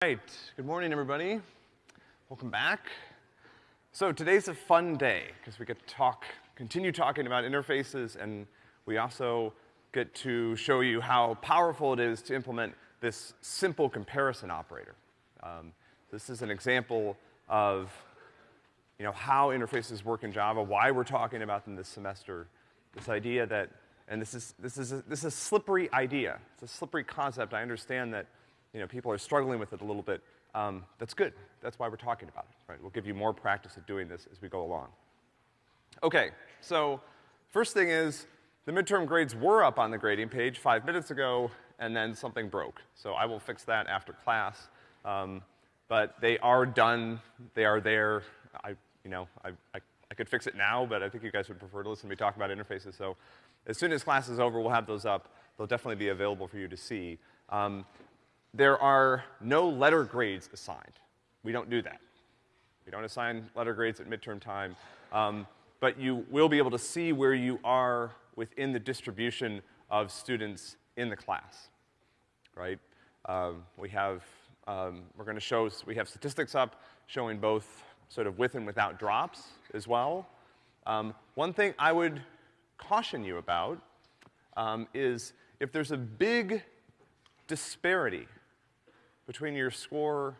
right, good morning, everybody. Welcome back. So today's a fun day, because we get to talk, continue talking about interfaces, and we also get to show you how powerful it is to implement this simple comparison operator. Um, this is an example of, you know, how interfaces work in Java, why we're talking about them this semester. This idea that, and this is, this is a, this is a slippery idea. It's a slippery concept. I understand that, you know, people are struggling with it a little bit. Um, that's good. That's why we're talking about it, right? We'll give you more practice at doing this as we go along. Okay, so first thing is, the midterm grades were up on the grading page five minutes ago, and then something broke. So I will fix that after class. Um, but they are done, they are there. I, you know, I, I, I could fix it now, but I think you guys would prefer to listen to me talk about interfaces. So as soon as class is over, we'll have those up. They'll definitely be available for you to see. Um, there are no letter grades assigned. We don't do that. We don't assign letter grades at midterm time. Um, but you will be able to see where you are within the distribution of students in the class, right? Um, we have, um, we're gonna show, we have statistics up showing both sort of with and without drops as well. Um, one thing I would caution you about um, is if there's a big disparity between your score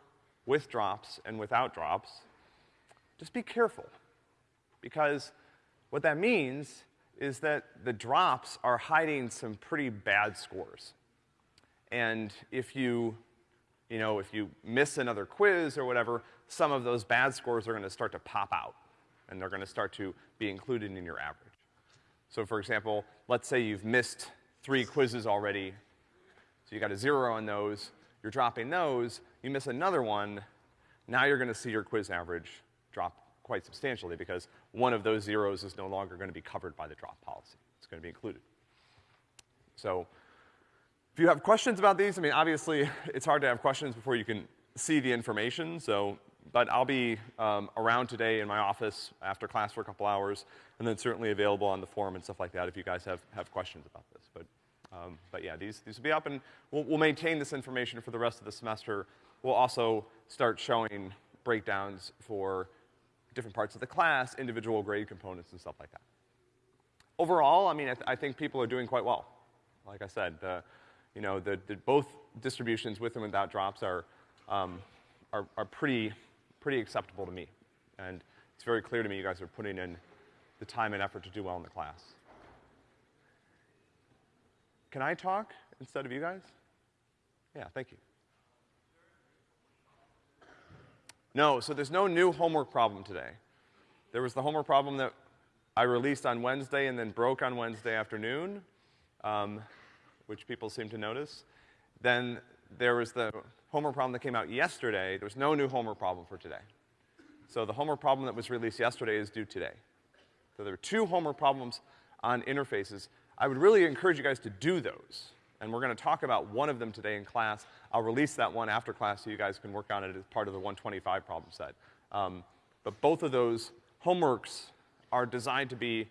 with drops and without drops, just be careful. Because what that means is that the drops are hiding some pretty bad scores. And if you, you know, if you miss another quiz or whatever, some of those bad scores are gonna start to pop out, and they're gonna start to be included in your average. So for example, let's say you've missed three quizzes already, so you got a zero on those, you're dropping those, you miss another one, now you're gonna see your quiz average drop quite substantially because one of those zeros is no longer gonna be covered by the drop policy. It's gonna be included. So, if you have questions about these, I mean, obviously, it's hard to have questions before you can see the information, so, but I'll be, um, around today in my office after class for a couple hours, and then certainly available on the forum and stuff like that if you guys have, have questions about this. But, um, but yeah, these, these will be up and we'll, we'll maintain this information for the rest of the semester. We'll also start showing breakdowns for different parts of the class, individual grade components and stuff like that. Overall, I mean, I, th I think people are doing quite well. Like I said, the, you know, the, the both distributions with and without drops are, um, are, are pretty, pretty acceptable to me. And it's very clear to me you guys are putting in the time and effort to do well in the class. Can I talk instead of you guys? Yeah, thank you. No, so there's no new homework problem today. There was the homework problem that I released on Wednesday and then broke on Wednesday afternoon, um, which people seem to notice. Then there was the homework problem that came out yesterday. There was no new homework problem for today. So the homework problem that was released yesterday is due today. So there are two homework problems on interfaces. I would really encourage you guys to do those and we're gonna talk about one of them today in class. I'll release that one after class so you guys can work on it as part of the 125 problem set. Um, but both of those homeworks are designed to be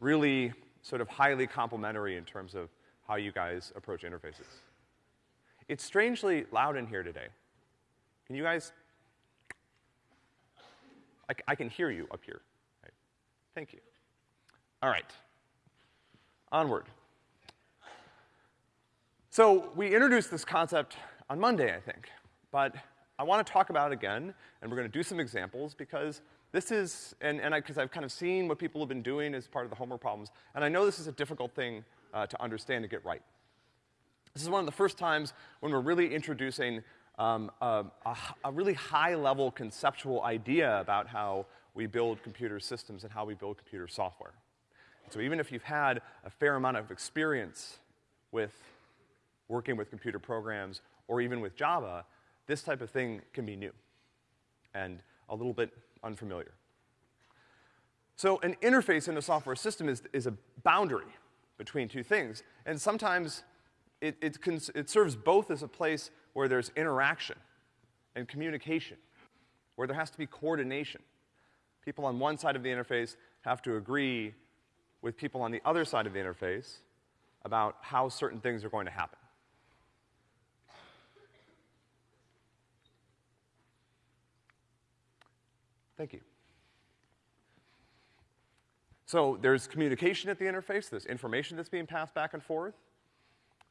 really sort of highly complementary in terms of how you guys approach interfaces. It's strangely loud in here today. Can you guys, I, I can hear you up here. Right. Thank you. All right. Onward. So we introduced this concept on Monday, I think, but I want to talk about it again, and we're going to do some examples because this is, and, and I, because I've kind of seen what people have been doing as part of the homework problems, and I know this is a difficult thing uh, to understand and get right. This is one of the first times when we're really introducing um, a, a, a really high-level conceptual idea about how we build computer systems and how we build computer software. So even if you've had a fair amount of experience with working with computer programs, or even with Java, this type of thing can be new and a little bit unfamiliar. So an interface in a software system is, is a boundary between two things, and sometimes it, it, it serves both as a place where there's interaction and communication, where there has to be coordination. People on one side of the interface have to agree with people on the other side of the interface about how certain things are going to happen. Thank you. So there's communication at the interface, there's information that's being passed back and forth,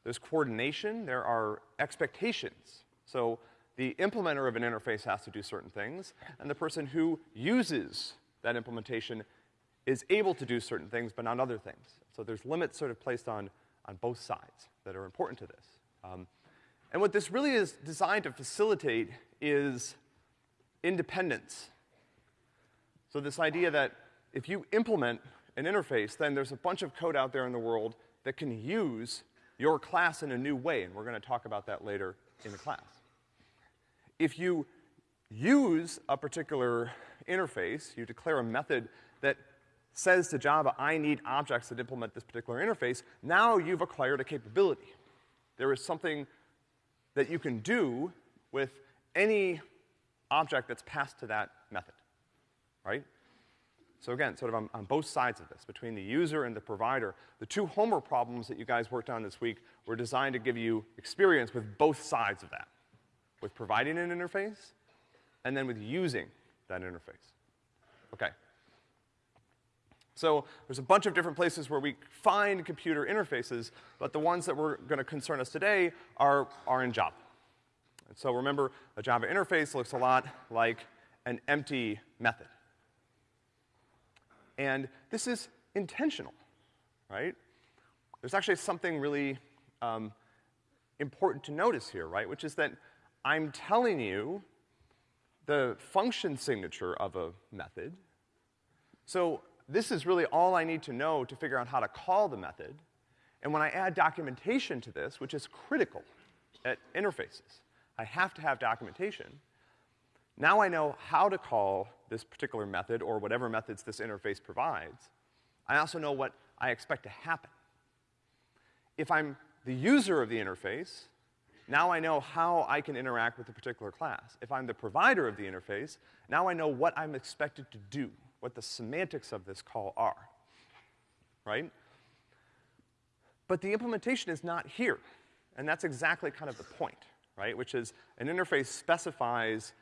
there's coordination, there are expectations. So the implementer of an interface has to do certain things, and the person who uses that implementation is able to do certain things, but not other things. So there's limits sort of placed on, on both sides that are important to this. Um, and what this really is designed to facilitate is independence. So this idea that if you implement an interface, then there's a bunch of code out there in the world that can use your class in a new way, and we're gonna talk about that later in the class. If you use a particular interface, you declare a method that says to Java, I need objects that implement this particular interface, now you've acquired a capability. There is something that you can do with any object that's passed to that method, right? So again, sort of on, on, both sides of this, between the user and the provider, the two Homer problems that you guys worked on this week were designed to give you experience with both sides of that. With providing an interface, and then with using that interface. Okay. So there's a bunch of different places where we find computer interfaces, but the ones that we're gonna concern us today are, are in Java. And so remember, a Java interface looks a lot like an empty method. And this is intentional, right? There's actually something really um, important to notice here, right? Which is that I'm telling you the function signature of a method. So this is really all I need to know to figure out how to call the method. And when I add documentation to this, which is critical at interfaces, I have to have documentation. Now I know how to call this particular method or whatever methods this interface provides. I also know what I expect to happen. If I'm the user of the interface, now I know how I can interact with a particular class. If I'm the provider of the interface, now I know what I'm expected to do what the semantics of this call are, right? But the implementation is not here. And that's exactly kind of the point, right? Which is an interface specifies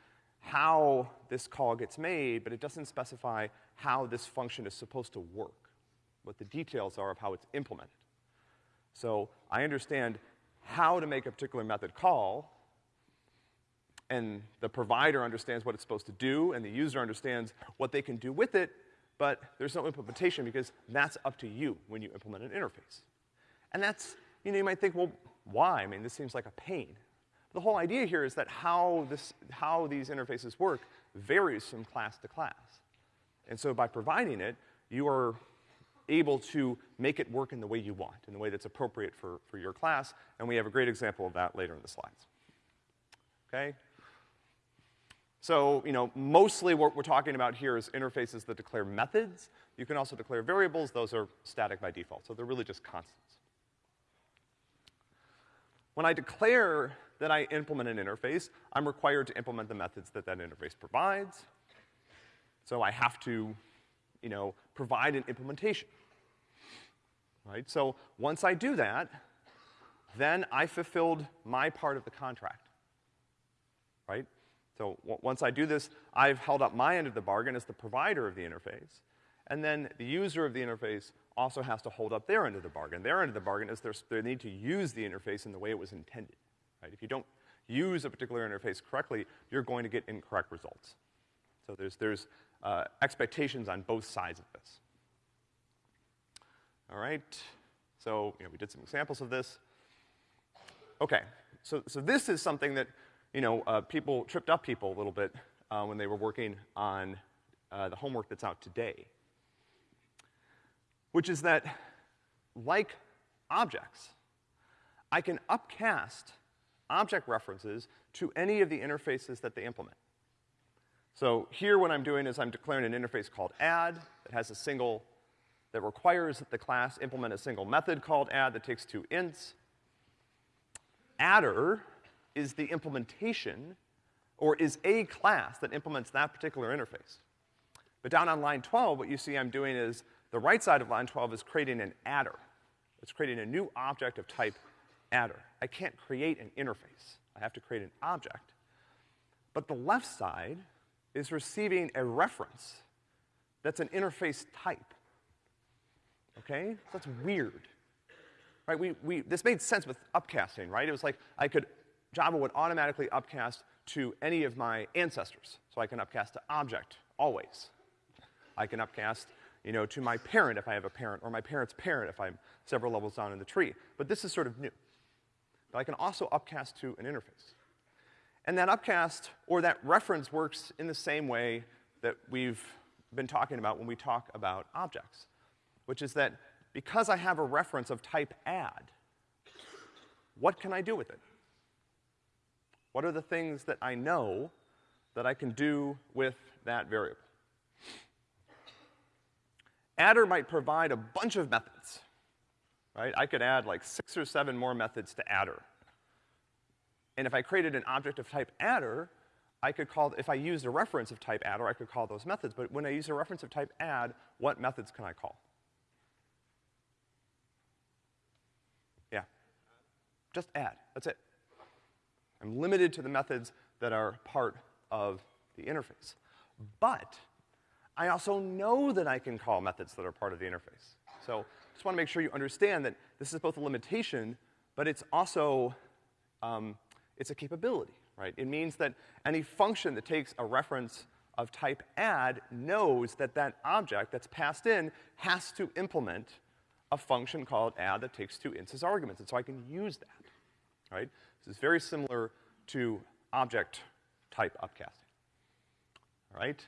how this call gets made, but it doesn't specify how this function is supposed to work, what the details are of how it's implemented. So I understand how to make a particular method call, and the provider understands what it's supposed to do, and the user understands what they can do with it, but there's no implementation because that's up to you when you implement an interface. And that's, you know, you might think, well, why? I mean, this seems like a pain. The whole idea here is that how this, how these interfaces work varies from class to class. And so by providing it, you are able to make it work in the way you want, in the way that's appropriate for, for your class, and we have a great example of that later in the slides. Okay? So, you know, mostly what we're talking about here is interfaces that declare methods. You can also declare variables. Those are static by default, so they're really just constants. When I declare that I implement an interface, I'm required to implement the methods that that interface provides. So I have to, you know, provide an implementation. Right? So once I do that, then I fulfilled my part of the contract. Right? So once I do this, I've held up my end of the bargain as the provider of the interface. And then the user of the interface also has to hold up their end of the bargain. Their end of the bargain is they need to use the interface in the way it was intended. Right? If you don't use a particular interface correctly, you're going to get incorrect results. So there's, there's uh, expectations on both sides of this. All right. So, you know, we did some examples of this. Okay. So, so this is something that you know, uh, people tripped up people a little bit uh, when they were working on uh, the homework that's out today. Which is that, like objects, I can upcast object references to any of the interfaces that they implement. So here what I'm doing is I'm declaring an interface called add that has a single, that requires that the class implement a single method called add that takes two ints. Adder is the implementation or is a class that implements that particular interface. But down on line 12, what you see I'm doing is the right side of line 12 is creating an adder. It's creating a new object of type adder. I can't create an interface. I have to create an object. But the left side is receiving a reference that's an interface type. Okay? That's weird. Right? We, we, this made sense with upcasting, right? It was like I could, Java would automatically upcast to any of my ancestors. So I can upcast to object, always. I can upcast, you know, to my parent if I have a parent, or my parent's parent if I'm several levels down in the tree. But this is sort of new. But I can also upcast to an interface. And that upcast, or that reference works in the same way that we've been talking about when we talk about objects, which is that because I have a reference of type add, what can I do with it? What are the things that I know that I can do with that variable? Adder might provide a bunch of methods, right? I could add like six or seven more methods to adder. And if I created an object of type adder, I could call, if I used a reference of type adder, I could call those methods. But when I use a reference of type add, what methods can I call? Yeah. Just add. That's it. I'm limited to the methods that are part of the interface. But I also know that I can call methods that are part of the interface. So just want to make sure you understand that this is both a limitation, but it's also um, it's a capability, right? It means that any function that takes a reference of type add knows that that object that's passed in has to implement a function called add that takes two instance arguments, and so I can use that, right? This is very similar to object type upcasting, all right?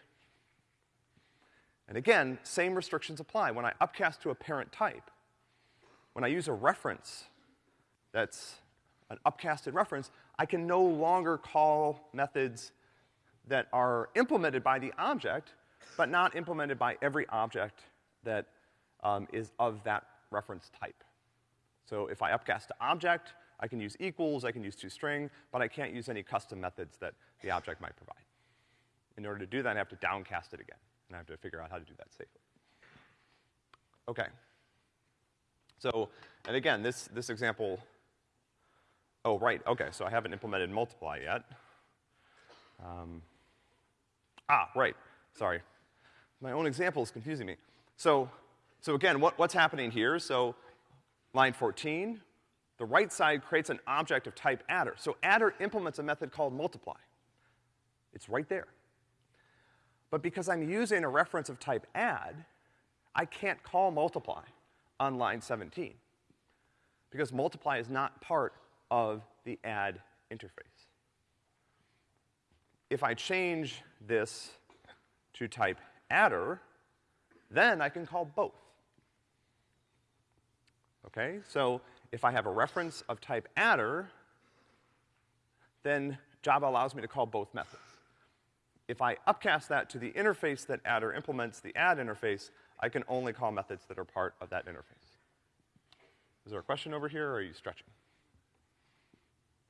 And again, same restrictions apply. When I upcast to a parent type, when I use a reference that's an upcasted reference, I can no longer call methods that are implemented by the object, but not implemented by every object that um, is of that reference type. So if I upcast to object, I can use equals, I can use toString, but I can't use any custom methods that the object might provide. In order to do that, I have to downcast it again, and I have to figure out how to do that safely. Okay. So, and again, this, this example Oh, right, okay, so I haven't implemented multiply yet. Um, ah, right, sorry. My own example is confusing me. So, so again, what, what's happening here? So, line 14, the right side creates an object of type adder. So adder implements a method called multiply. It's right there. But because I'm using a reference of type add, I can't call multiply on line 17. Because multiply is not part of the add interface. If I change this to type adder, then I can call both. Okay, so if I have a reference of type adder, then Java allows me to call both methods. If I upcast that to the interface that adder implements, the add interface, I can only call methods that are part of that interface. Is there a question over here, or are you stretching?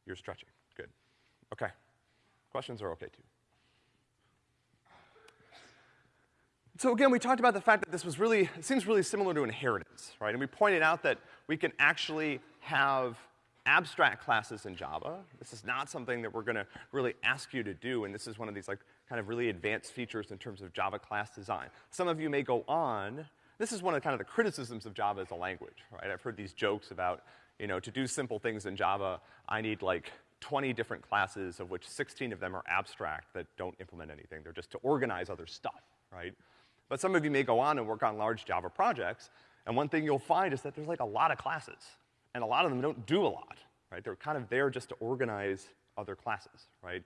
You're stretching. Good. Okay. Questions are okay too. So again, we talked about the fact that this was really, seems really similar to inheritance, right? And we pointed out that we can actually have abstract classes in Java. This is not something that we're gonna really ask you to do, and this is one of these like kind of really advanced features in terms of Java class design. Some of you may go on, this is one of the kind of the criticisms of Java as a language, right? I've heard these jokes about, you know, to do simple things in Java, I need like 20 different classes, of which 16 of them are abstract that don't implement anything. They're just to organize other stuff, right? But some of you may go on and work on large Java projects, and one thing you'll find is that there's like a lot of classes, and a lot of them don't do a lot, right? They're kind of there just to organize other classes, right?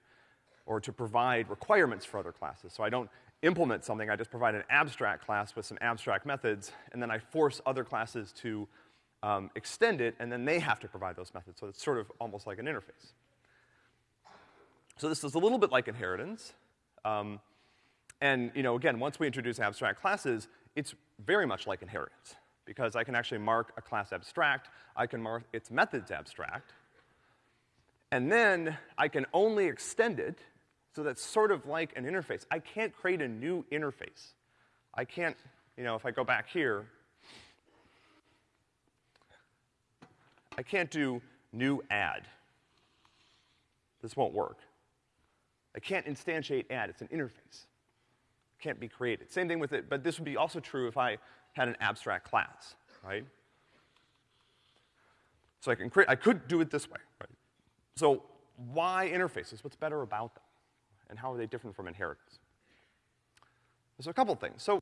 Or to provide requirements for other classes. So I don't implement something, I just provide an abstract class with some abstract methods, and then I force other classes to um, extend it, and then they have to provide those methods. So it's sort of almost like an interface. So this is a little bit like inheritance. Um, and, you know, again, once we introduce abstract classes, it's very much like inheritance. Because I can actually mark a class abstract, I can mark its methods abstract, and then I can only extend it, so that's sort of like an interface. I can't create a new interface. I can't, you know, if I go back here, I can't do new add. This won't work. I can't instantiate add, it's an interface. Can't be created. Same thing with it, but this would be also true if I had an abstract class, right? So I can create, I could do it this way, right? So why interfaces? What's better about them? And how are they different from inheritance? There's a couple things. So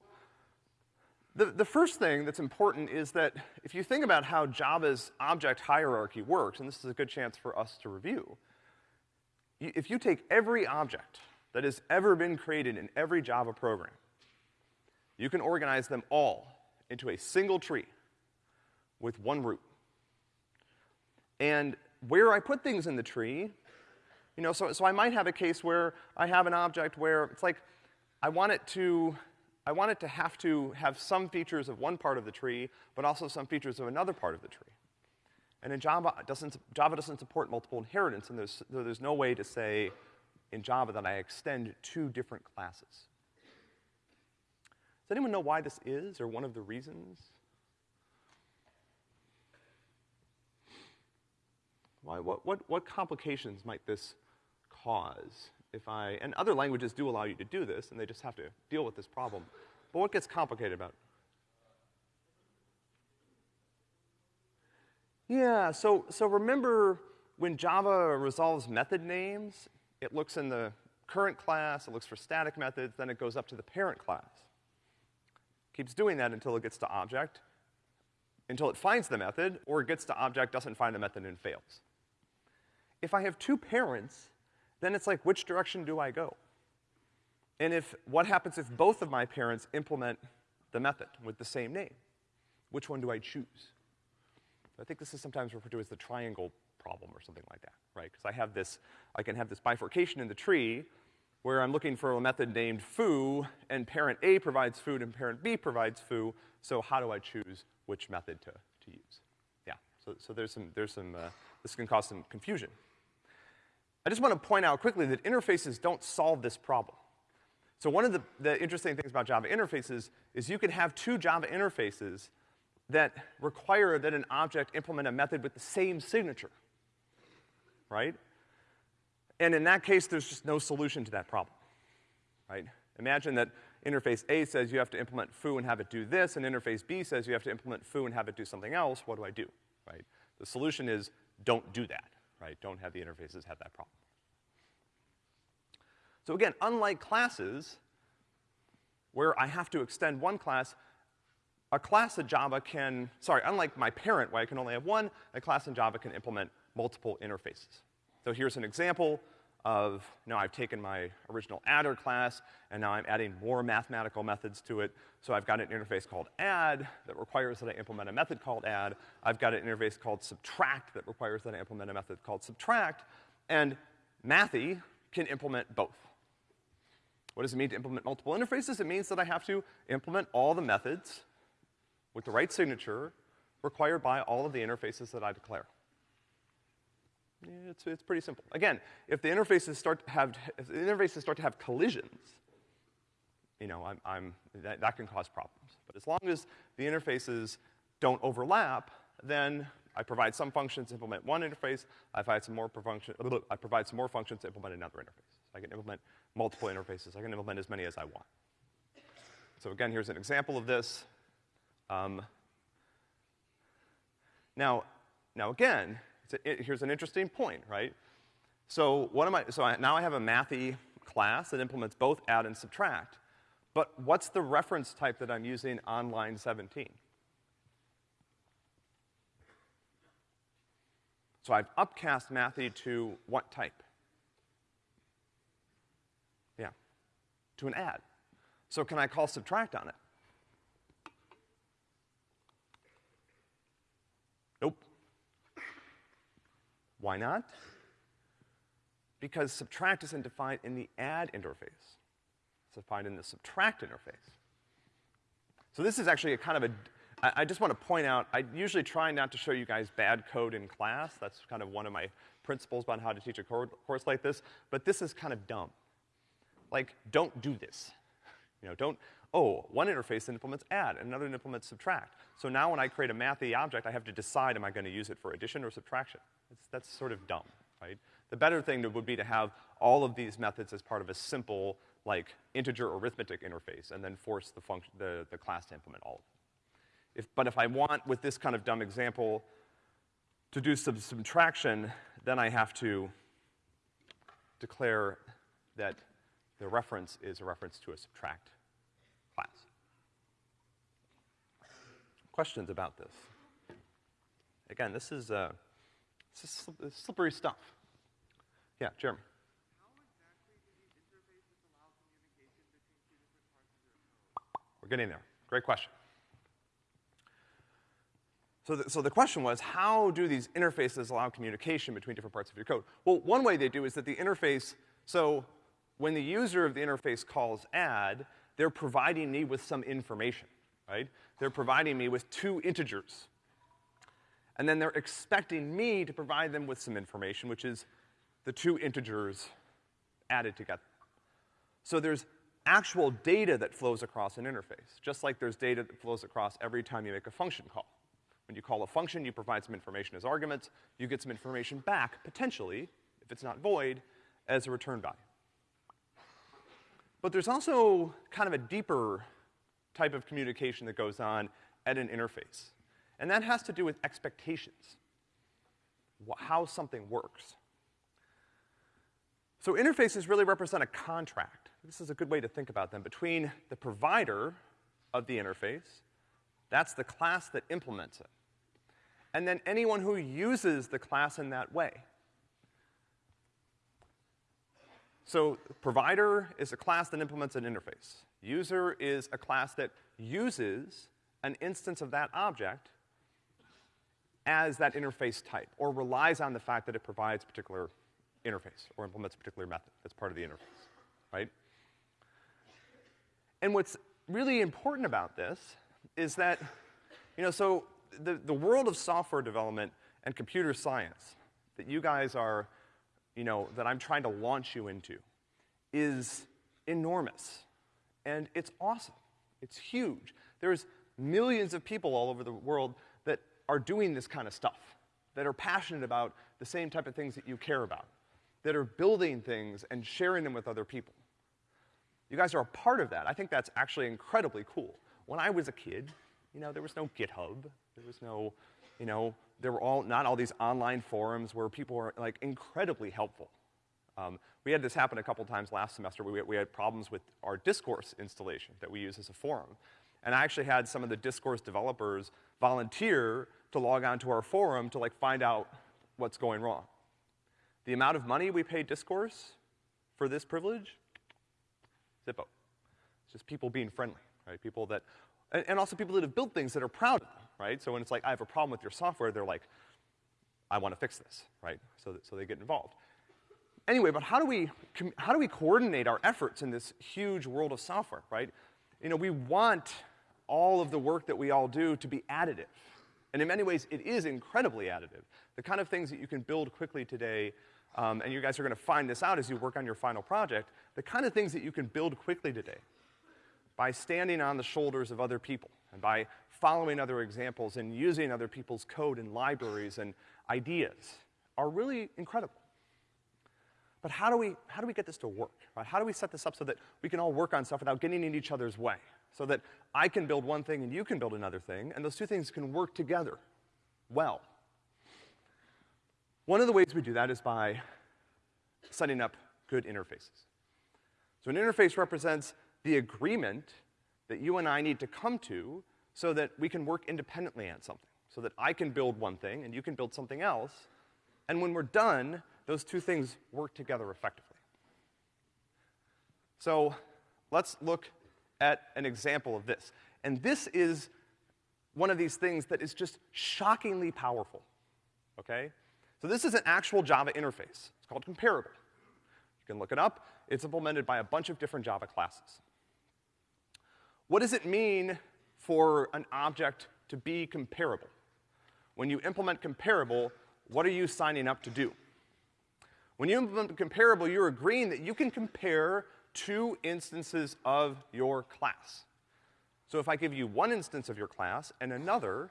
the, the first thing that's important is that if you think about how Java's object hierarchy works, and this is a good chance for us to review, if you take every object that has ever been created in every Java program, you can organize them all into a single tree with one root. And where I put things in the tree, you know, so, so I might have a case where I have an object where it's like I want it to, I want it to have to have some features of one part of the tree, but also some features of another part of the tree. And in Java, doesn't, Java doesn't support multiple inheritance, and there's, there's no way to say in Java that I extend two different classes. Does anyone know why this is, or one of the reasons? Why, what, what, what complications might this cause if I, and other languages do allow you to do this, and they just have to deal with this problem. But what gets complicated about it? Yeah, so, so remember when Java resolves method names, it looks in the current class, it looks for static methods, then it goes up to the parent class. Keeps doing that until it gets to object, until it finds the method, or it gets to object, doesn't find the method, and fails. If I have two parents, then it's like, which direction do I go? And if, what happens if both of my parents implement the method with the same name? Which one do I choose? I think this is sometimes referred to as the triangle problem or something like that, right? Because I have this, I can have this bifurcation in the tree where I'm looking for a method named foo, and parent A provides foo and parent B provides foo, so how do I choose which method to, to use? Yeah, so, so there's some, there's some, uh, this can cause some confusion. I just want to point out quickly that interfaces don't solve this problem. So one of the, the interesting things about Java interfaces is you can have two Java interfaces that require that an object implement a method with the same signature, right? And in that case, there's just no solution to that problem, right? Imagine that interface A says you have to implement foo and have it do this, and interface B says you have to implement foo and have it do something else. What do I do, right? The solution is don't do that, right? Don't have the interfaces have that problem. So again, unlike classes, where I have to extend one class, a class in Java can, sorry, unlike my parent where I can only have one, a class in Java can implement multiple interfaces. So here's an example of, know, I've taken my original adder class, and now I'm adding more mathematical methods to it. So I've got an interface called add that requires that I implement a method called add. I've got an interface called subtract that requires that I implement a method called subtract. And Mathy can implement both. What does it mean to implement multiple interfaces? It means that I have to implement all the methods with the right signature required by all of the interfaces that I declare. It's, it's pretty simple. Again, if the interfaces start to have, if the interfaces start to have collisions, you know, I'm, I'm, that, that can cause problems. But as long as the interfaces don't overlap, then I provide some functions to implement one interface, I provide some more, function, I provide some more functions to implement another interface. I can implement multiple interfaces. I can implement as many as I want. So again, here's an example of this. Um, now, now again, a, here's an interesting point, right? So what am I, so I, now I have a mathy class that implements both add and subtract. But what's the reference type that I'm using on line 17? So I've upcast mathy to what type? Yeah, to an add. So can I call subtract on it? Why not? Because subtract isn't defined in the add interface. It's defined in the subtract interface. So this is actually a kind of a, I, I just want to point out, I usually try not to show you guys bad code in class. That's kind of one of my principles about how to teach a course like this. But this is kind of dumb. Like, don't do this. You know, don't, oh, one interface implements add, another implements subtract. So now when I create a mathy object, I have to decide am I gonna use it for addition or subtraction. That's sort of dumb, right? The better thing would be to have all of these methods as part of a simple, like, integer arithmetic interface, and then force the function, the, the class to implement all of them. If, but if I want, with this kind of dumb example, to do some subtraction, then I have to declare that the reference is a reference to a subtract class. Questions about this? Again, this is, uh, is slippery stuff. Yeah, Jeremy. We're getting there. Great question. So the, so the question was, how do these interfaces allow communication between different parts of your code? Well, one way they do is that the interface, so when the user of the interface calls add, they're providing me with some information, right? They're providing me with two integers. And then they're expecting me to provide them with some information, which is the two integers added together. So there's actual data that flows across an interface, just like there's data that flows across every time you make a function call. When you call a function, you provide some information as arguments, you get some information back, potentially, if it's not void, as a return value. But there's also kind of a deeper type of communication that goes on at an interface. And that has to do with expectations, how something works. So interfaces really represent a contract. This is a good way to think about them between the provider of the interface, that's the class that implements it, and then anyone who uses the class in that way. So provider is a class that implements an interface. User is a class that uses an instance of that object as that interface type, or relies on the fact that it provides particular interface, or implements a particular method as part of the interface, right? And what's really important about this is that, you know, so the, the world of software development and computer science that you guys are, you know, that I'm trying to launch you into is enormous. And it's awesome. It's huge. There's millions of people all over the world are doing this kind of stuff, that are passionate about the same type of things that you care about, that are building things and sharing them with other people. You guys are a part of that. I think that's actually incredibly cool. When I was a kid, you know, there was no GitHub. There was no, you know, there were all, not all these online forums where people were, like, incredibly helpful. Um, we had this happen a couple times last semester. We, we had problems with our Discourse installation that we use as a forum. And I actually had some of the Discourse developers volunteer to log on to our forum to, like, find out what's going wrong. The amount of money we pay Discourse for this privilege, Zippo. It's just people being friendly, right? People that, and, and also people that have built things that are proud of them, right? So when it's like, I have a problem with your software, they're like, I want to fix this, right? So, that, so they get involved. Anyway, but how do we, how do we coordinate our efforts in this huge world of software, right? You know, we want all of the work that we all do to be additive. And in many ways, it is incredibly additive. The kind of things that you can build quickly today, um, and you guys are gonna find this out as you work on your final project, the kind of things that you can build quickly today by standing on the shoulders of other people and by following other examples and using other people's code and libraries and ideas are really incredible. But how do we, how do we get this to work? Right? How do we set this up so that we can all work on stuff without getting in each other's way? So that I can build one thing and you can build another thing, and those two things can work together well. One of the ways we do that is by setting up good interfaces. So an interface represents the agreement that you and I need to come to so that we can work independently on something. So that I can build one thing and you can build something else, and when we're done, those two things work together effectively. So let's look at an example of this. And this is one of these things that is just shockingly powerful, okay? So this is an actual Java interface. It's called comparable. You can look it up. It's implemented by a bunch of different Java classes. What does it mean for an object to be comparable? When you implement comparable, what are you signing up to do? When you implement comparable, you're agreeing that you can compare two instances of your class. So if I give you one instance of your class and another,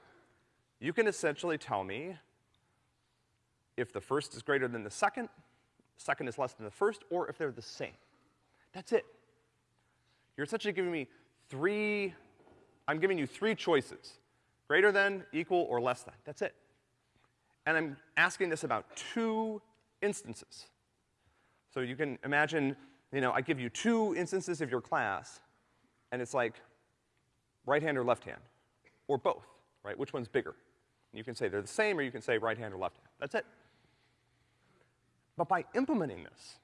you can essentially tell me if the first is greater than the second, second is less than the first, or if they're the same. That's it. You're essentially giving me three, I'm giving you three choices. Greater than, equal, or less than. That's it. And I'm asking this about two instances. So you can imagine, you know, I give you two instances of your class, and it's like right hand or left hand, or both, right? Which one's bigger? You can say they're the same, or you can say right hand or left hand. That's it. But by implementing this,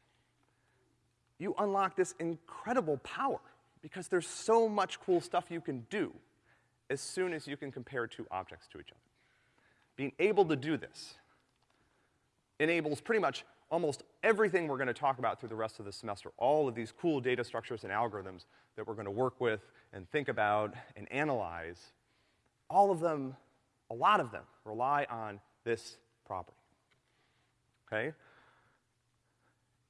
you unlock this incredible power because there's so much cool stuff you can do as soon as you can compare two objects to each other. Being able to do this enables pretty much almost everything we're gonna talk about through the rest of the semester. All of these cool data structures and algorithms that we're gonna work with and think about and analyze, all of them, a lot of them, rely on this property. Okay?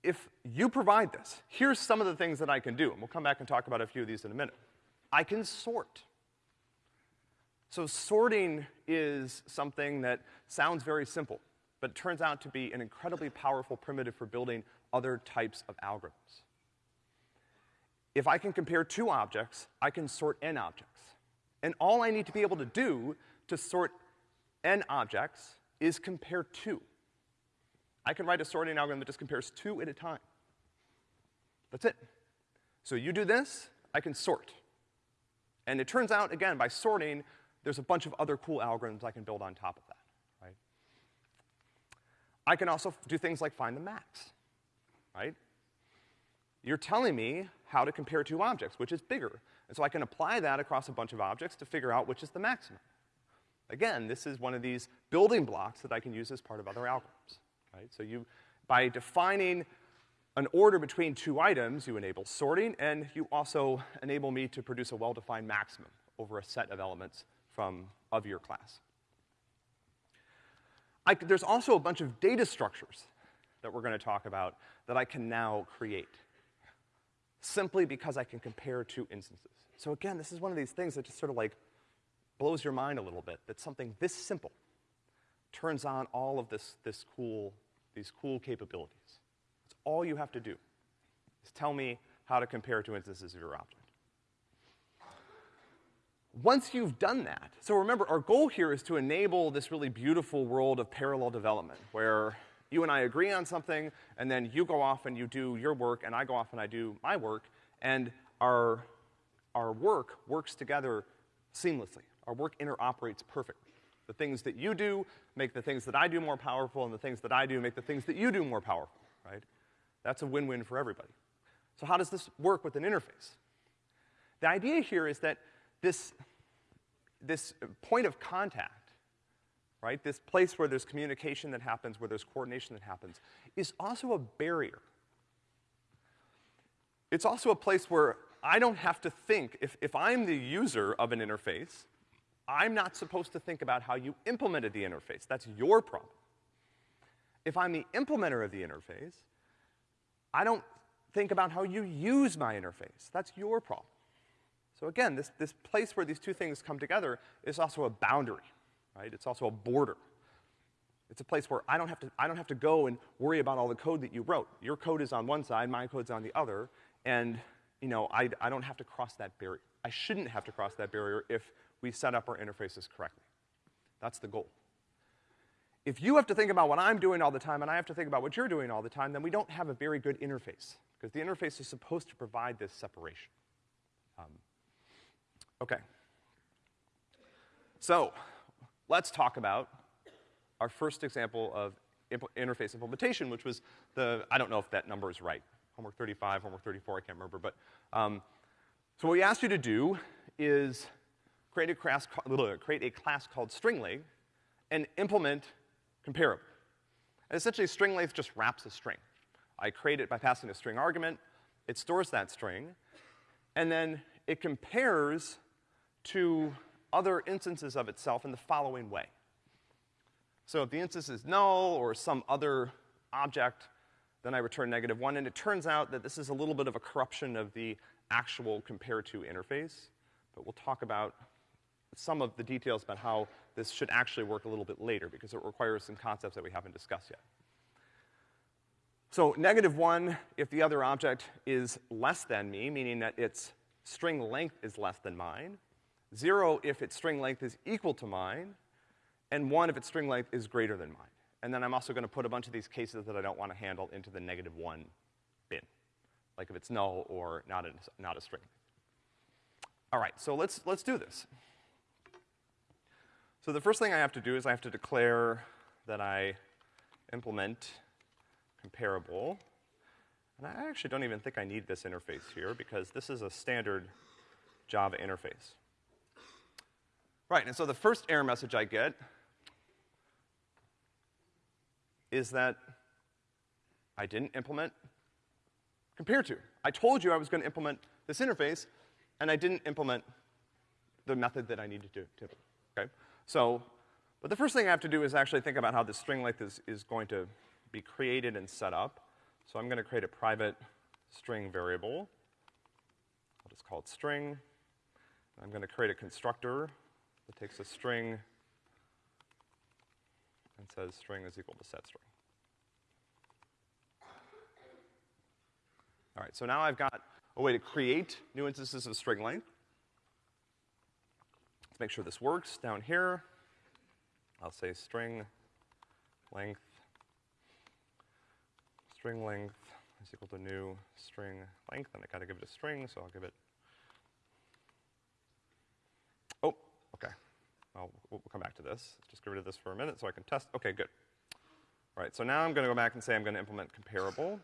If you provide this, here's some of the things that I can do, and we'll come back and talk about a few of these in a minute. I can sort. So sorting is something that sounds very simple, but it turns out to be an incredibly powerful primitive for building other types of algorithms. If I can compare two objects, I can sort n objects. And all I need to be able to do to sort n objects is compare two. I can write a sorting algorithm that just compares two at a time. That's it. So you do this, I can sort. And it turns out, again, by sorting, there's a bunch of other cool algorithms I can build on top of that? I can also do things like find the max, right? You're telling me how to compare two objects, which is bigger. And so I can apply that across a bunch of objects to figure out which is the maximum. Again, this is one of these building blocks that I can use as part of other algorithms, right? So you, by defining an order between two items, you enable sorting, and you also enable me to produce a well-defined maximum over a set of elements from, of your class. I, there's also a bunch of data structures that we're gonna talk about that I can now create simply because I can compare two instances. So again, this is one of these things that just sort of like blows your mind a little bit, that something this simple turns on all of this, this cool, these cool capabilities. It's all you have to do, is tell me how to compare two instances of your object. Once you've done that, so remember, our goal here is to enable this really beautiful world of parallel development, where you and I agree on something, and then you go off and you do your work, and I go off and I do my work, and our, our work works together seamlessly. Our work interoperates perfectly. The things that you do make the things that I do more powerful, and the things that I do make the things that you do more powerful, right? That's a win-win for everybody. So how does this work with an interface? The idea here is that this, this point of contact, right, this place where there's communication that happens, where there's coordination that happens, is also a barrier. It's also a place where I don't have to think, if, if I'm the user of an interface, I'm not supposed to think about how you implemented the interface. That's your problem. If I'm the implementer of the interface, I don't think about how you use my interface. That's your problem. So again, this, this place where these two things come together is also a boundary, right? It's also a border. It's a place where I don't have to, I don't have to go and worry about all the code that you wrote. Your code is on one side, my code's on the other, and, you know, I, I don't have to cross that barrier. I shouldn't have to cross that barrier if we set up our interfaces correctly. That's the goal. If you have to think about what I'm doing all the time and I have to think about what you're doing all the time, then we don't have a very good interface, because the interface is supposed to provide this separation. Um, Okay. So, let's talk about our first example of interface implementation, which was the, I don't know if that number is right, homework 35, homework 34, I can't remember, but, um, so what we asked you to do is create a class, create a class called string and implement comparable. And essentially, string length just wraps a string. I create it by passing a string argument, it stores that string, and then it compares to other instances of itself in the following way. So if the instance is null or some other object, then I return negative one, and it turns out that this is a little bit of a corruption of the actual compare to interface, but we'll talk about some of the details about how this should actually work a little bit later because it requires some concepts that we haven't discussed yet. So negative one if the other object is less than me, meaning that its string length is less than mine. Zero if its string length is equal to mine. And one if its string length is greater than mine. And then I'm also gonna put a bunch of these cases that I don't wanna handle into the negative one bin. Like if it's null or not a, not a string. All right, so let's, let's do this. So the first thing I have to do is I have to declare that I implement comparable. And I actually don't even think I need this interface here because this is a standard Java interface. Right, and so the first error message I get is that I didn't implement compare to. I told you I was gonna implement this interface, and I didn't implement the method that I needed to, to okay? So, but the first thing I have to do is actually think about how this string length is, is going to be created and set up. So I'm gonna create a private string variable. I'll just call it string. I'm gonna create a constructor that takes a string and says string is equal to set string. All right, so now I've got a way to create new instances of string length. Let's make sure this works. Down here, I'll say string length, string length is equal to new string length, and I gotta give it a string, so I'll give it, oh, okay. Well, we'll come back to this. Just get rid of this for a minute so I can test. Okay, good. All right, so now I'm gonna go back and say I'm gonna implement comparable.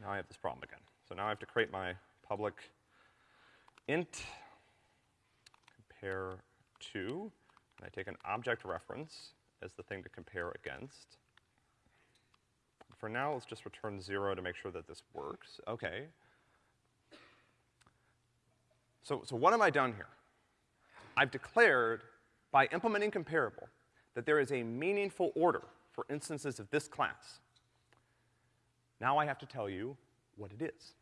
Now I have this problem again. So now I have to create my public int compare to, and I take an object reference as the thing to compare against. For now, let's just return zero to make sure that this works. Okay. So, so what have I done here? I've declared, by implementing comparable, that there is a meaningful order for instances of this class. Now I have to tell you what it is.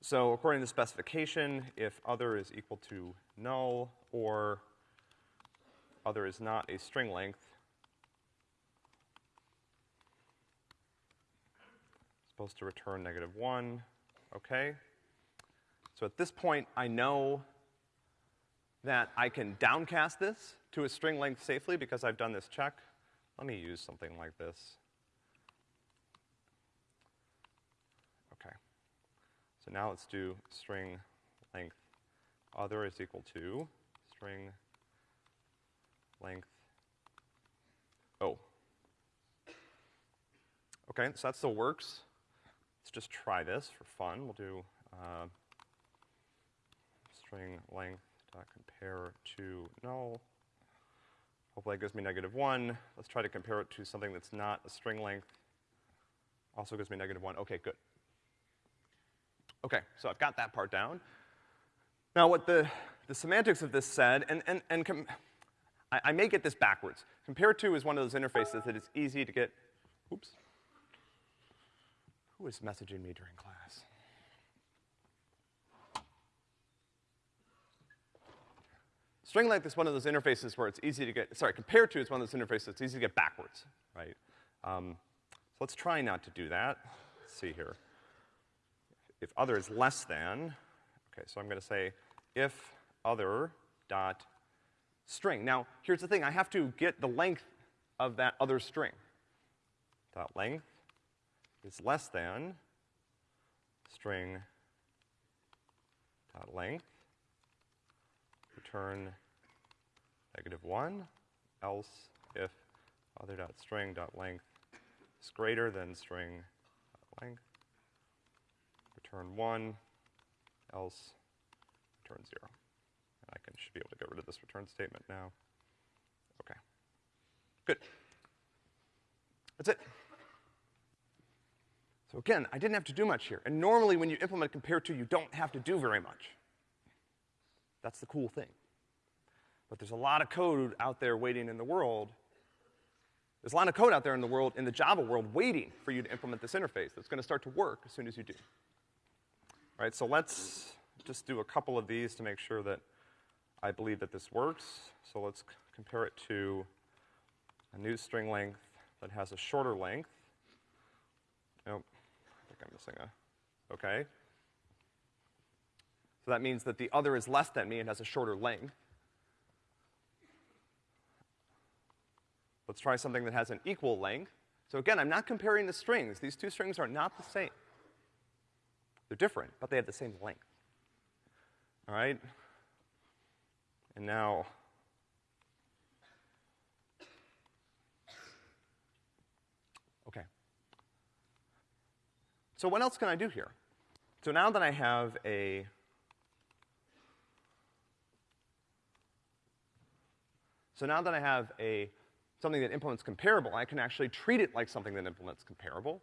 So according to the specification, if other is equal to null or other is not a string length, supposed to return negative one, okay? So at this point, I know that I can downcast this to a string length safely because I've done this check. Let me use something like this. Okay. So now let's do string length other is equal to string length O. Okay, so that still works. Let's just try this for fun. We'll do uh, string length dot compare to null. Hopefully that gives me negative one. Let's try to compare it to something that's not a string length. Also gives me negative one. Okay, good. Okay, so I've got that part down. Now what the, the semantics of this said, and, and, and I, I may get this backwards. Compare to is one of those interfaces that it's easy to get, oops. Who is messaging me during class? String length is one of those interfaces where it's easy to get, sorry, compare to is one of those interfaces that's easy to get backwards, right? Um, so let's try not to do that. Let's see here. If other is less than, okay, so I'm gonna say if other dot string. Now, here's the thing, I have to get the length of that other string. Dot length is less than string dot length return negative one, else if other dot string dot length is greater than string length, return one, else return zero. And I can, should be able to get rid of this return statement now. Okay. Good. That's it. So again, I didn't have to do much here. And normally when you implement compare to, you don't have to do very much. That's the cool thing. But there's a lot of code out there waiting in the world. There's a lot of code out there in the world, in the Java world, waiting for you to implement this interface that's gonna start to work as soon as you do. All right, so let's just do a couple of these to make sure that I believe that this works. So let's compare it to a new string length that has a shorter length. Nope, I think I'm missing a, okay. So that means that the other is less than me and has a shorter length. Let's try something that has an equal length. So again, I'm not comparing the strings. These two strings are not the same. They're different, but they have the same length. All right? And now, okay. So what else can I do here? So now that I have a So now that I have a something that implements comparable, I can actually treat it like something that implements comparable.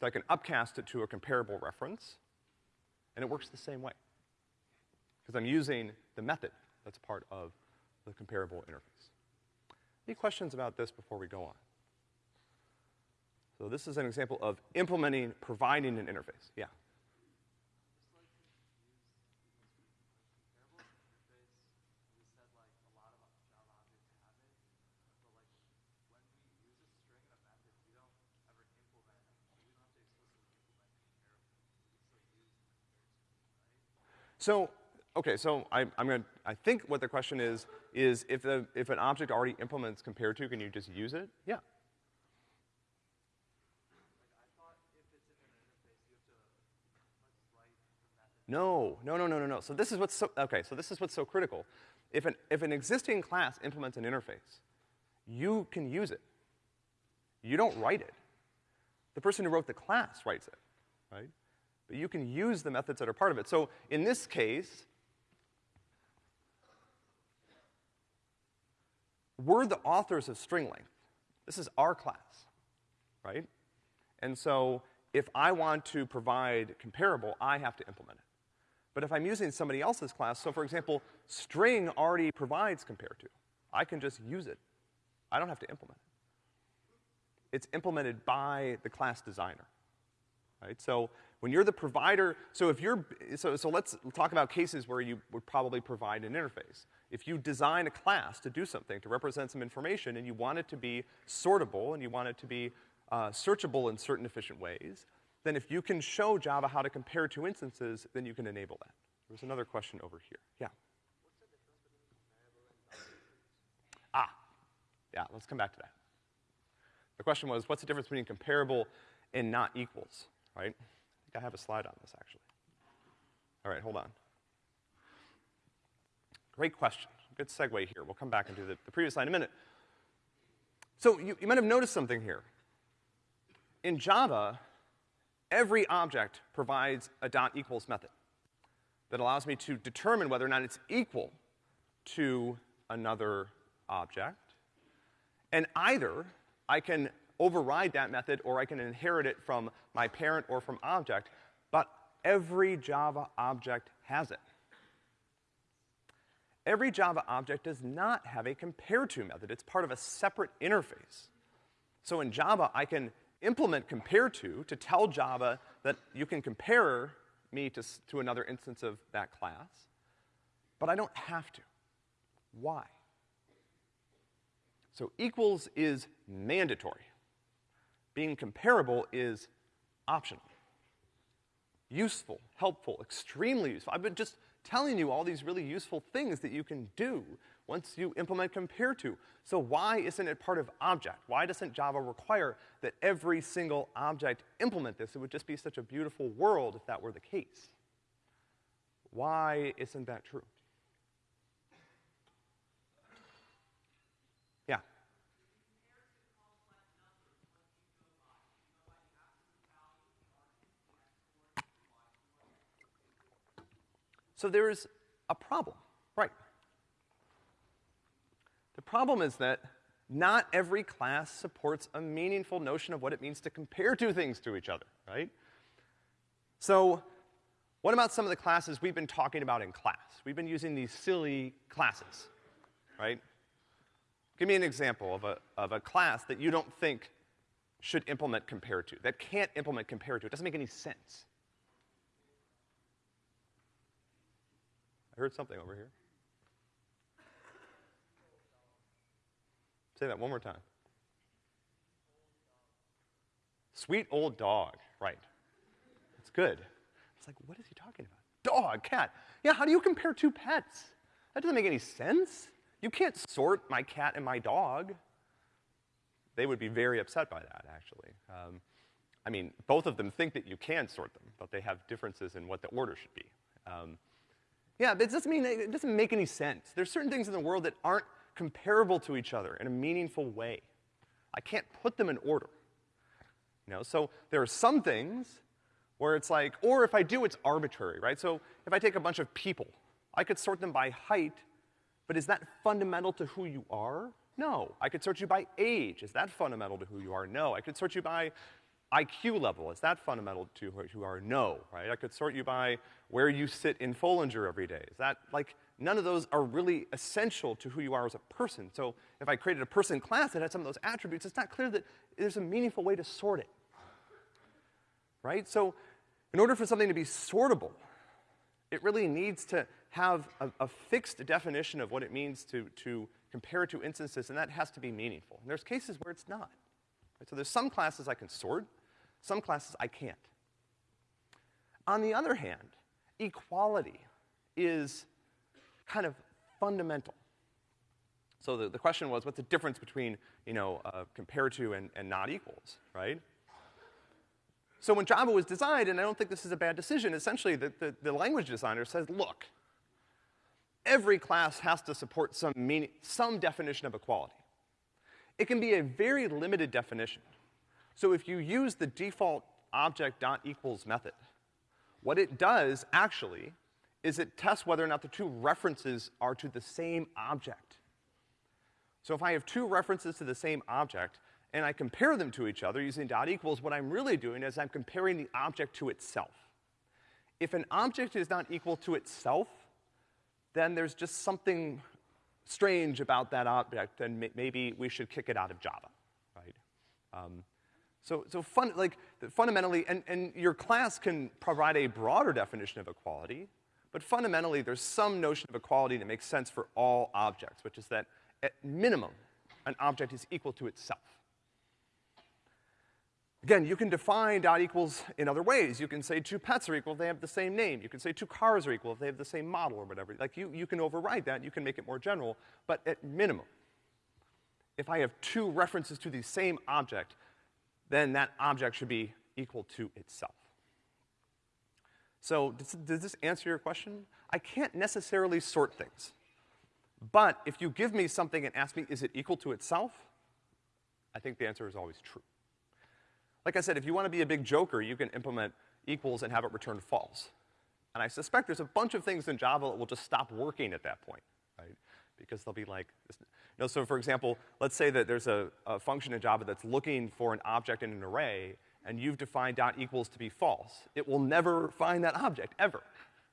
So I can upcast it to a comparable reference, and it works the same way. Because I'm using the method that's part of the comparable interface. Any questions about this before we go on? So this is an example of implementing, providing an interface. Yeah. So, okay, so I, am gonna, I think what the question is, is if the, if an object already implements compare to, can you just use it? Yeah. No, no, no, no, no, no. So this is what's so, okay, so this is what's so critical. If an, if an existing class implements an interface, you can use it. You don't write it. The person who wrote the class writes it, right? But you can use the methods that are part of it. So in this case, we're the authors of string length. This is our class, right? And so if I want to provide comparable, I have to implement it. But if I'm using somebody else's class, so for example, string already provides compare to. I can just use it. I don't have to implement it. It's implemented by the class designer, right? So when you're the provider, so if you're, so, so let's talk about cases where you would probably provide an interface. If you design a class to do something, to represent some information, and you want it to be sortable, and you want it to be uh, searchable in certain efficient ways, then if you can show Java how to compare two instances, then you can enable that. There's another question over here. Yeah? Ah, yeah, let's come back to that. The question was, what's the difference between comparable and not equals, right? Think I have a slide on this, actually. All right, hold on. Great question. Good segue here. We'll come back and do the, the previous slide in a minute. So you, you might have noticed something here. In Java, every object provides a dot equals method that allows me to determine whether or not it's equal to another object. And either I can override that method or I can inherit it from my parent or from object, but every Java object has it. Every Java object does not have a compare to method. It's part of a separate interface. So in Java, I can implement compare to to tell Java that you can compare me to, to another instance of that class, but I don't have to. Why? So equals is mandatory being comparable is optional. Useful, helpful, extremely useful. I've been just telling you all these really useful things that you can do once you implement compare to. So why isn't it part of object? Why doesn't Java require that every single object implement this? It would just be such a beautiful world if that were the case. Why isn't that true? So there's a problem, right? The problem is that not every class supports a meaningful notion of what it means to compare two things to each other, right? So, what about some of the classes we've been talking about in class? We've been using these silly classes, right? Give me an example of a, of a class that you don't think should implement compare to, that can't implement compare to. It doesn't make any sense. I heard something over here. Say that one more time. Sweet old dog, right. It's good. It's like, what is he talking about? Dog, cat. Yeah, how do you compare two pets? That doesn't make any sense. You can't sort my cat and my dog. They would be very upset by that, actually. Um, I mean, both of them think that you can sort them, but they have differences in what the order should be. Um, yeah, but it doesn't mean, it doesn't make any sense. There's certain things in the world that aren't comparable to each other in a meaningful way. I can't put them in order. You know, so there are some things where it's like, or if I do, it's arbitrary, right? So if I take a bunch of people, I could sort them by height, but is that fundamental to who you are? No. I could sort you by age. Is that fundamental to who you are? No. I could sort you by IQ level. Is that fundamental to who you are? No, right? I could sort you by where you sit in Foellinger every day. Is that, like, none of those are really essential to who you are as a person. So if I created a person class that had some of those attributes, it's not clear that there's a meaningful way to sort it. Right? So in order for something to be sortable, it really needs to have a, a fixed definition of what it means to, to compare two instances, and that has to be meaningful. And there's cases where it's not. So there's some classes I can sort, some classes I can't. On the other hand, equality is kind of fundamental. So the, the question was, what's the difference between, you know, uh, compare to and, and not equals, right? So when Java was designed, and I don't think this is a bad decision, essentially the, the, the language designer says, look, every class has to support some meaning, some definition of equality. It can be a very limited definition. So if you use the default object dot equals method, what it does actually is it tests whether or not the two references are to the same object. So if I have two references to the same object, and I compare them to each other using dot equals, what I'm really doing is I'm comparing the object to itself. If an object is not equal to itself, then there's just something strange about that object, and maybe we should kick it out of Java, right? Um, so, so fun, like, fundamentally, and, and your class can provide a broader definition of equality, but fundamentally, there's some notion of equality that makes sense for all objects, which is that, at minimum, an object is equal to itself. Again, you can define dot equals in other ways. You can say two pets are equal if they have the same name. You can say two cars are equal if they have the same model or whatever. Like, you, you can override that, you can make it more general, but at minimum, if I have two references to the same object, then that object should be equal to itself. So, does, does this answer your question? I can't necessarily sort things. But if you give me something and ask me, is it equal to itself? I think the answer is always true. Like I said, if you want to be a big joker, you can implement equals and have it return false. And I suspect there's a bunch of things in Java that will just stop working at that point, right? Because they'll be like, know, so for example, let's say that there's a, a function in Java that's looking for an object in an array, and you've defined dot equals to be false. It will never find that object, ever,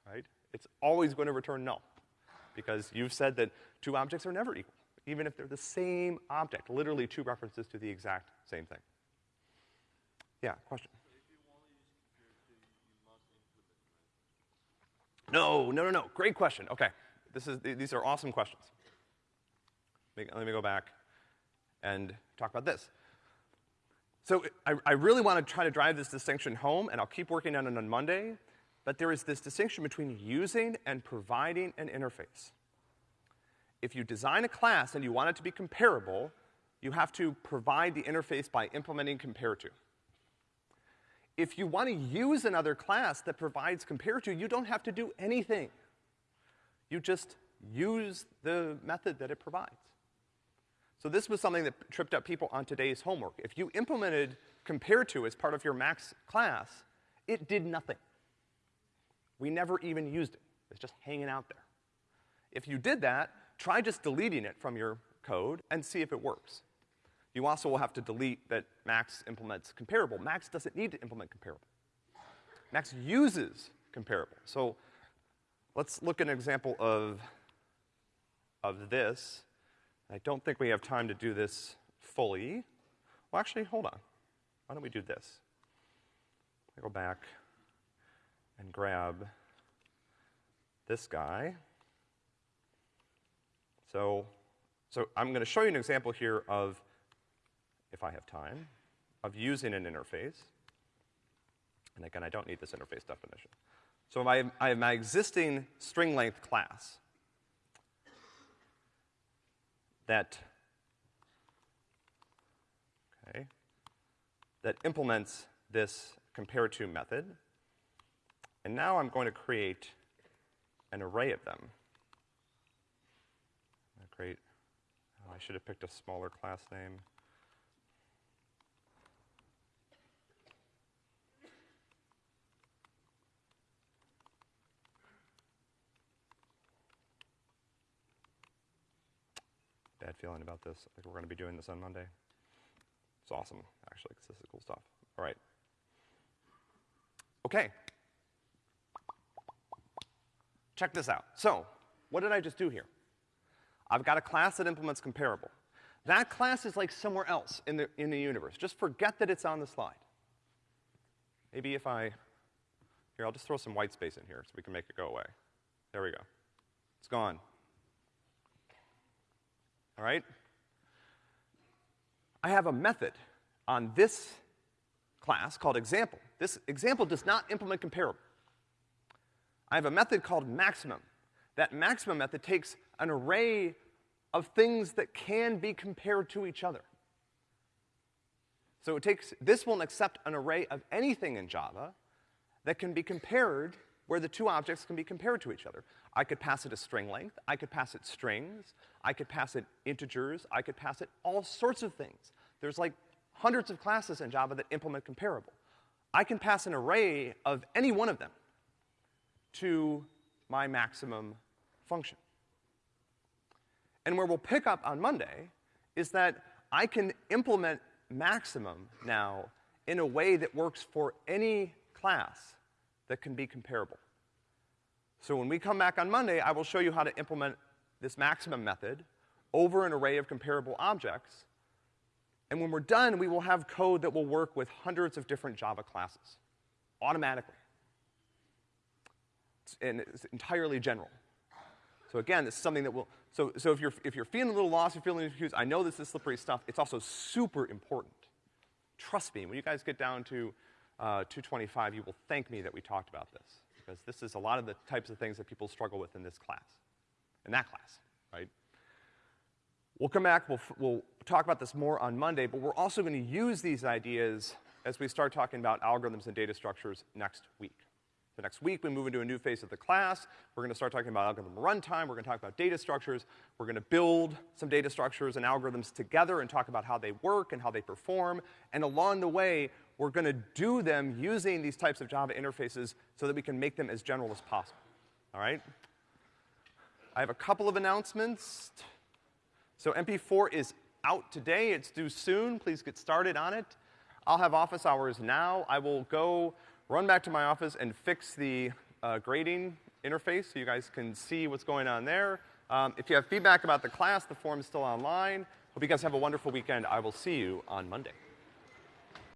right? It's always going to return null, because you've said that two objects are never equal, even if they're the same object, literally two references to the exact same thing. Yeah, question. No, no, no, no. Great question. Okay. This is, these are awesome questions. Let me go back and talk about this. So I, I really want to try to drive this distinction home, and I'll keep working on it on Monday, but there is this distinction between using and providing an interface. If you design a class and you want it to be comparable, you have to provide the interface by implementing compare to if you want to use another class that provides compare to, you don't have to do anything. You just use the method that it provides. So this was something that tripped up people on today's homework. If you implemented compare to as part of your max class, it did nothing. We never even used it. It's just hanging out there. If you did that, try just deleting it from your code and see if it works. You also will have to delete that Max implements comparable. Max doesn't need to implement comparable. Max uses comparable. So let's look at an example of, of this. I don't think we have time to do this fully. Well, actually, hold on. Why don't we do this? I go back and grab this guy. So So I'm gonna show you an example here of, if I have time, of using an interface. And again, I don't need this interface definition. So I have, I have my existing string length class that, okay, that implements this compare to method. And now I'm going to create an array of them. Great. Oh, I should have picked a smaller class name. Bad feeling about this. I think we're gonna be doing this on Monday. It's awesome, actually, because this is cool stuff. All right. Okay. Check this out. So, what did I just do here? I've got a class that implements comparable. That class is like somewhere else in the, in the universe. Just forget that it's on the slide. Maybe if I, here, I'll just throw some white space in here so we can make it go away. There we go. It's gone. All right? I have a method on this class called example. This example does not implement comparable. I have a method called maximum. That maximum method takes an array of things that can be compared to each other. So it takes, this will accept an array of anything in Java that can be compared where the two objects can be compared to each other. I could pass it a string length, I could pass it strings, I could pass it integers, I could pass it all sorts of things. There's like hundreds of classes in Java that implement comparable. I can pass an array of any one of them to my maximum function. And where we'll pick up on Monday is that I can implement maximum now in a way that works for any class that can be comparable. So when we come back on Monday, I will show you how to implement this maximum method over an array of comparable objects. And when we're done, we will have code that will work with hundreds of different Java classes automatically. And it's entirely general. So again, this is something that will, so, so if you're, if you're feeling a little lost, you're feeling confused, I know this is slippery stuff, it's also super important. Trust me, when you guys get down to uh, 225, you will thank me that we talked about this because this is a lot of the types of things that people struggle with in this class, in that class, right? We'll come back, we'll, we'll talk about this more on Monday, but we're also gonna use these ideas as we start talking about algorithms and data structures next week. The next week, we move into a new phase of the class. We're gonna start talking about algorithm runtime. We're gonna talk about data structures. We're gonna build some data structures and algorithms together and talk about how they work and how they perform. And along the way, we're gonna do them using these types of Java interfaces so that we can make them as general as possible. All right? I have a couple of announcements. So MP4 is out today. It's due soon. Please get started on it. I'll have office hours now. I will go run back to my office and fix the uh, grading interface so you guys can see what's going on there. Um, if you have feedback about the class, the form is still online. Hope you guys have a wonderful weekend. I will see you on Monday.